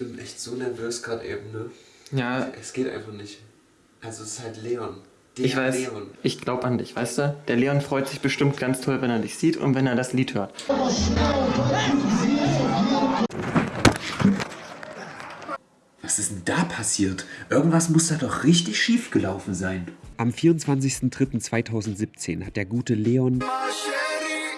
Ich bin echt so nervös gerade eben, ne? Ja. Es geht einfach nicht. Also es ist halt Leon. Der ich weiß, Leon. ich glaube an dich, weißt du? Der Leon freut sich bestimmt ganz toll, wenn er dich sieht und wenn er das Lied hört. Was ist denn da passiert? Irgendwas muss da doch richtig schief gelaufen sein. Am 24.03.2017 hat der gute Leon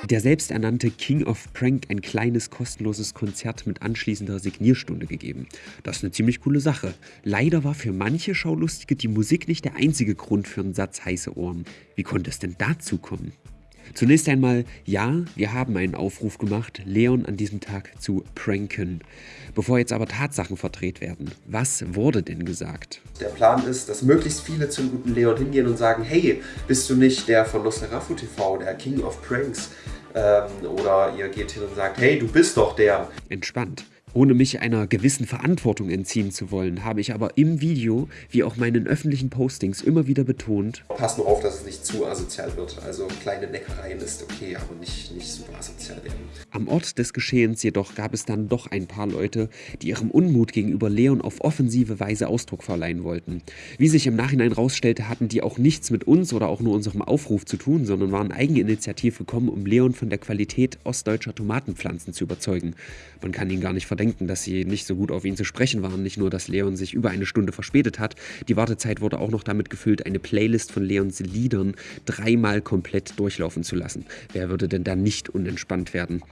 der selbsternannte King of Prank ein kleines kostenloses Konzert mit anschließender Signierstunde gegeben. Das ist eine ziemlich coole Sache. Leider war für manche Schaulustige die Musik nicht der einzige Grund für einen Satz heiße Ohren. Wie konnte es denn dazu kommen? Zunächst einmal, ja, wir haben einen Aufruf gemacht, Leon an diesem Tag zu pranken. Bevor jetzt aber Tatsachen verdreht werden, was wurde denn gesagt? Der Plan ist, dass möglichst viele zum guten Leon hingehen und sagen, hey, bist du nicht der von Nosferatu TV, der King of Pranks? Ähm, oder ihr geht hin und sagt, hey, du bist doch der. Entspannt. Ohne mich einer gewissen Verantwortung entziehen zu wollen, habe ich aber im Video, wie auch meinen öffentlichen Postings, immer wieder betont, Pass nur auf, dass es nicht zu asozial wird. Also kleine Neckereien ist okay, aber nicht, nicht super asozial werden. Am Ort des Geschehens jedoch gab es dann doch ein paar Leute, die ihrem Unmut gegenüber Leon auf offensive Weise Ausdruck verleihen wollten. Wie sich im Nachhinein rausstellte, hatten die auch nichts mit uns oder auch nur unserem Aufruf zu tun, sondern waren eigeninitiativ gekommen, um Leon von der Qualität ostdeutscher Tomatenpflanzen zu überzeugen. Man kann ihn gar nicht verdenken, dass sie nicht so gut auf ihn zu sprechen waren. Nicht nur, dass Leon sich über eine Stunde verspätet hat, die Wartezeit wurde auch noch damit gefüllt, eine Playlist von Leons Liedern dreimal komplett durchlaufen zu lassen. Wer würde denn da nicht unentspannt werden?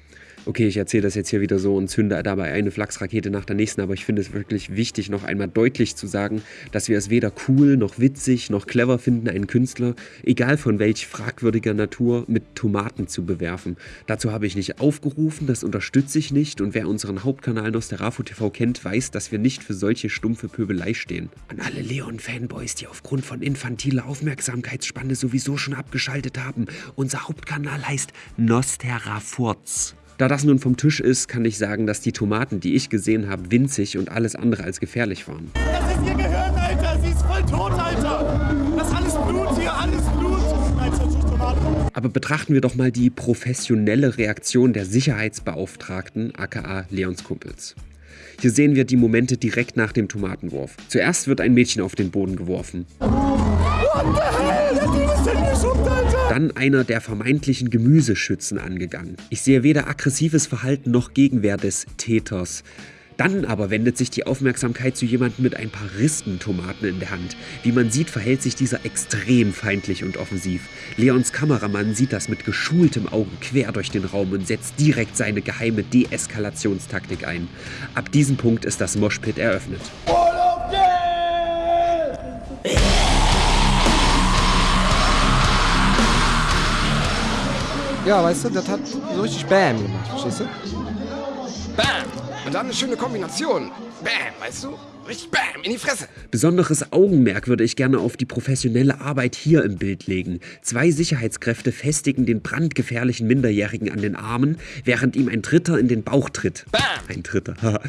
Okay, ich erzähle das jetzt hier wieder so und zünde dabei eine Flachsrakete nach der nächsten, aber ich finde es wirklich wichtig, noch einmal deutlich zu sagen, dass wir es weder cool, noch witzig, noch clever finden, einen Künstler, egal von welch fragwürdiger Natur, mit Tomaten zu bewerfen. Dazu habe ich nicht aufgerufen, das unterstütze ich nicht und wer unseren Hauptkanal Nosterafu TV kennt, weiß, dass wir nicht für solche stumpfe Pöbelei stehen. An alle Leon-Fanboys, die aufgrund von infantiler Aufmerksamkeitsspanne sowieso schon abgeschaltet haben, unser Hauptkanal heißt Nosterafurz. Da das nun vom Tisch ist, kann ich sagen, dass die Tomaten, die ich gesehen habe, winzig und alles andere als gefährlich waren. Das ist ihr Gehirn, Alter! Sie ist voll tot, Alter! Das ist alles Blut hier, alles Blut! Aber betrachten wir doch mal die professionelle Reaktion der Sicherheitsbeauftragten, aka Leons Kumpels. Hier sehen wir die Momente direkt nach dem Tomatenwurf. Zuerst wird ein Mädchen auf den Boden geworfen. What the hell? Das denn geschubbt, Alter? Dann einer der vermeintlichen Gemüseschützen angegangen. Ich sehe weder aggressives Verhalten noch Gegenwehr des Täters. Dann aber wendet sich die Aufmerksamkeit zu jemandem mit ein paar Rispentomaten in der Hand. Wie man sieht, verhält sich dieser extrem feindlich und offensiv. Leons Kameramann sieht das mit geschultem Auge quer durch den Raum und setzt direkt seine geheime Deeskalationstaktik ein. Ab diesem Punkt ist das Moshpit eröffnet. Ja, weißt du, das hat so richtig Bam gemacht, verstehst du? Bam! Und dann eine schöne Kombination. Bam, weißt du? Richtig Bam, in die Fresse. Besonderes Augenmerk würde ich gerne auf die professionelle Arbeit hier im Bild legen. Zwei Sicherheitskräfte festigen den brandgefährlichen Minderjährigen an den Armen, während ihm ein Dritter in den Bauch tritt. Bam! Ein Dritter.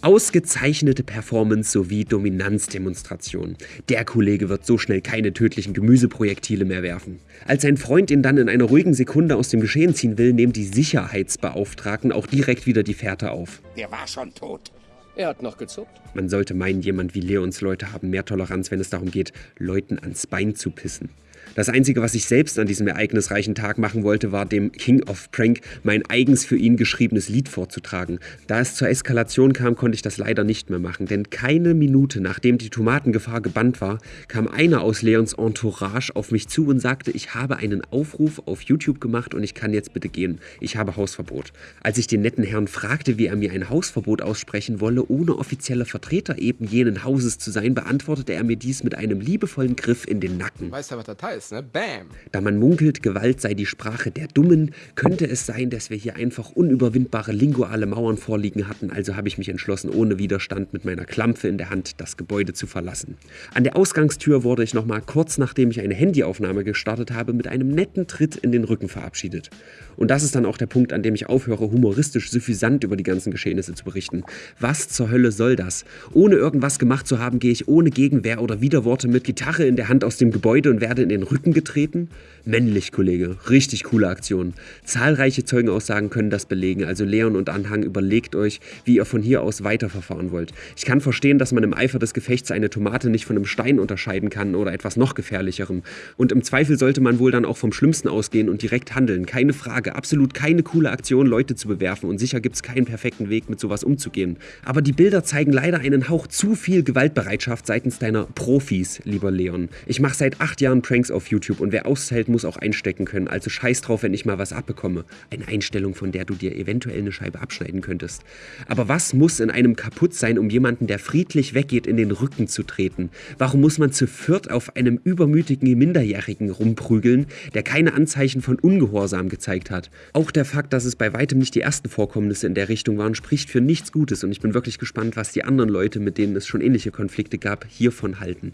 Ausgezeichnete Performance sowie Dominanzdemonstration. Der Kollege wird so schnell keine tödlichen Gemüseprojektile mehr werfen. Als sein Freund ihn dann in einer ruhigen Sekunde aus dem Geschehen ziehen will, nehmen die Sicherheitsbeauftragten auch direkt wieder die Fährte auf. Der war schon tot. Er hat noch gezuckt. Man sollte meinen, jemand wie Leons Leute haben mehr Toleranz, wenn es darum geht, Leuten ans Bein zu pissen. Das Einzige, was ich selbst an diesem ereignisreichen Tag machen wollte, war dem King of Prank mein eigens für ihn geschriebenes Lied vorzutragen. Da es zur Eskalation kam, konnte ich das leider nicht mehr machen, denn keine Minute nachdem die Tomatengefahr gebannt war, kam einer aus Leons Entourage auf mich zu und sagte, ich habe einen Aufruf auf YouTube gemacht und ich kann jetzt bitte gehen. Ich habe Hausverbot. Als ich den netten Herrn fragte, wie er mir ein Hausverbot aussprechen wolle, ohne offizieller Vertreter eben jenen Hauses zu sein, beantwortete er mir dies mit einem liebevollen Griff in den Nacken. Weißt du, was das heißt? Ist, ne? Bam. Da man munkelt, Gewalt sei die Sprache der Dummen, könnte es sein, dass wir hier einfach unüberwindbare linguale Mauern vorliegen hatten, also habe ich mich entschlossen, ohne Widerstand mit meiner Klampfe in der Hand das Gebäude zu verlassen. An der Ausgangstür wurde ich nochmal kurz nachdem ich eine Handyaufnahme gestartet habe, mit einem netten Tritt in den Rücken verabschiedet. Und das ist dann auch der Punkt, an dem ich aufhöre, humoristisch suffisant über die ganzen Geschehnisse zu berichten. Was zur Hölle soll das? Ohne irgendwas gemacht zu haben, gehe ich ohne Gegenwehr oder Widerworte mit Gitarre in der Hand aus dem Gebäude und werde in den den Rücken getreten? Männlich, Kollege. Richtig coole Aktion. Zahlreiche Zeugenaussagen können das belegen, also Leon und Anhang, überlegt euch, wie ihr von hier aus weiterverfahren wollt. Ich kann verstehen, dass man im Eifer des Gefechts eine Tomate nicht von einem Stein unterscheiden kann oder etwas noch gefährlicherem. Und im Zweifel sollte man wohl dann auch vom Schlimmsten ausgehen und direkt handeln. Keine Frage, absolut keine coole Aktion, Leute zu bewerfen und sicher gibt es keinen perfekten Weg, mit sowas umzugehen. Aber die Bilder zeigen leider einen Hauch zu viel Gewaltbereitschaft seitens deiner Profis, lieber Leon. Ich mache seit acht Jahren Pranks auf YouTube und wer aushält, muss auch einstecken können, also scheiß drauf, wenn ich mal was abbekomme. Eine Einstellung, von der du dir eventuell eine Scheibe abschneiden könntest. Aber was muss in einem kaputt sein, um jemanden, der friedlich weggeht, in den Rücken zu treten? Warum muss man zu viert auf einem übermütigen Minderjährigen rumprügeln, der keine Anzeichen von Ungehorsam gezeigt hat? Auch der Fakt, dass es bei weitem nicht die ersten Vorkommnisse in der Richtung waren, spricht für nichts Gutes und ich bin wirklich gespannt, was die anderen Leute, mit denen es schon ähnliche Konflikte gab, hiervon halten.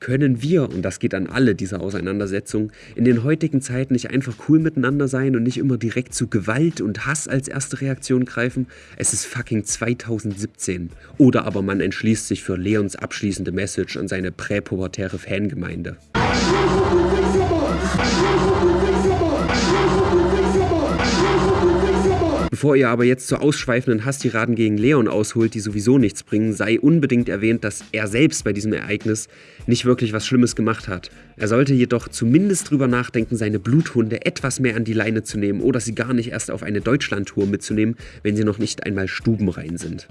Können wir, und das geht an alle dieser Auseinandersetzung, in den heutigen Zeiten nicht einfach cool miteinander sein und nicht immer direkt zu Gewalt und Hass als erste Reaktion greifen? Es ist fucking 2017. Oder aber man entschließt sich für Leons abschließende Message an seine präpubertäre Fangemeinde. Bevor ihr aber jetzt zu ausschweifenden Hasstiraden gegen Leon ausholt, die sowieso nichts bringen, sei unbedingt erwähnt, dass er selbst bei diesem Ereignis nicht wirklich was Schlimmes gemacht hat. Er sollte jedoch zumindest drüber nachdenken, seine Bluthunde etwas mehr an die Leine zu nehmen oder sie gar nicht erst auf eine Deutschlandtour mitzunehmen, wenn sie noch nicht einmal stubenrein sind.